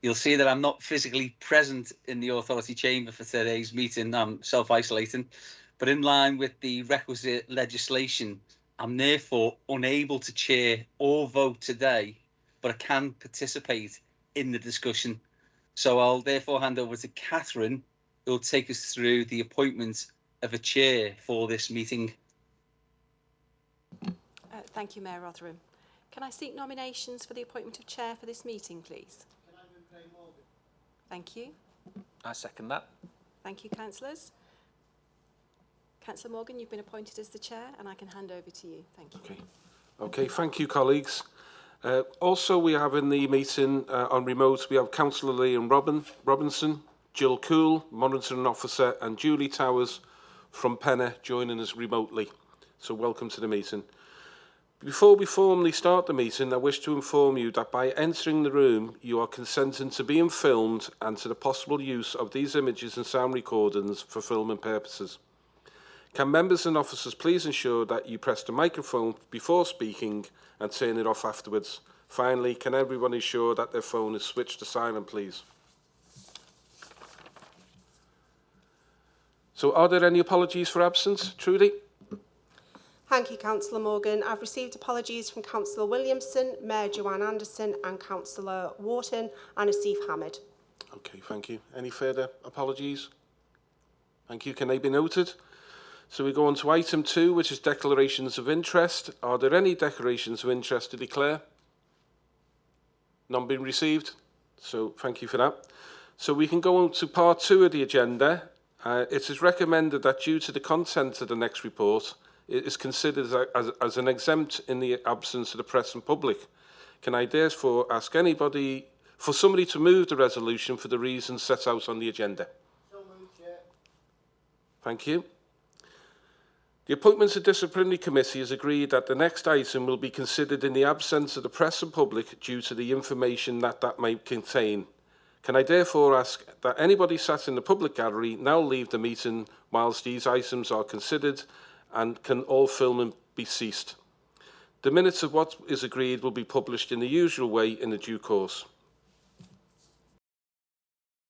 You'll see that I'm not physically present in the authority chamber for today's meeting. I'm self-isolating, but in line with the requisite legislation, I'm therefore unable to chair or vote today, but I can participate in the discussion. So I'll therefore hand over to Catherine, who will take us through the appointment of a chair for this meeting. Uh, thank you, Mayor Rotheram. Can I seek nominations for the appointment of chair for this meeting, please? Thank you. I second that. Thank you, councillors. Councillor Morgan, you've been appointed as the chair and I can hand over to you. Thank you. Okay, okay thank you, colleagues. Uh, also, we have in the meeting uh, on remote, we have Councillor Liam Robin, Robinson, Jill Cool, monitoring officer, and Julie Towers from Penna joining us remotely. So welcome to the meeting. Before we formally start the meeting, I wish to inform you that by entering the room, you are consenting to being filmed and to the possible use of these images and sound recordings for filming purposes. Can members and officers please ensure that you press the microphone before speaking and turn it off afterwards? Finally, can everyone ensure that their phone is switched to silent, please? So are there any apologies for absence? Trudy? Thank you, Councillor Morgan. I've received apologies from Councillor Williamson, Mayor Joanne Anderson and Councillor Wharton and Asif Hamid. Okay, thank you. Any further apologies? Thank you. Can they be noted? So we go on to item two, which is declarations of interest. Are there any declarations of interest to declare? None being received. So thank you for that. So we can go on to part two of the agenda. Uh, it is recommended that due to the content of the next report, is considered as, as as an exempt in the absence of the press and public. Can I therefore ask anybody for somebody to move the resolution for the reasons set out on the agenda? So moved. Thank you. The Appointments and Disciplinary Committee has agreed that the next item will be considered in the absence of the press and public due to the information that that may contain. Can I therefore ask that anybody sat in the public gallery now leave the meeting whilst these items are considered and can all filming be ceased. The minutes of what is agreed will be published in the usual way in the due course.